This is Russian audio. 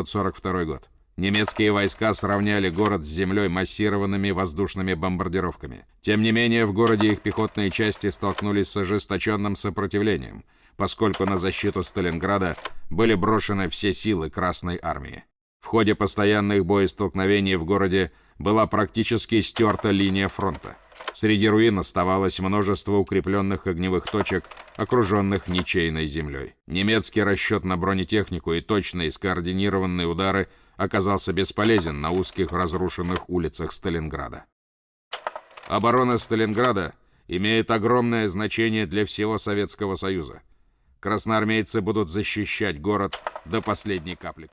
1942 год. Немецкие войска сравняли город с землей массированными воздушными бомбардировками. Тем не менее, в городе их пехотные части столкнулись с ожесточенным сопротивлением, поскольку на защиту Сталинграда были брошены все силы Красной Армии. В ходе постоянных боестолкновений в городе была практически стерта линия фронта. Среди руин оставалось множество укрепленных огневых точек, окруженных ничейной землей. Немецкий расчет на бронетехнику и точные скоординированные удары оказался бесполезен на узких разрушенных улицах Сталинграда. Оборона Сталинграда имеет огромное значение для всего Советского Союза. Красноармейцы будут защищать город до последней капли.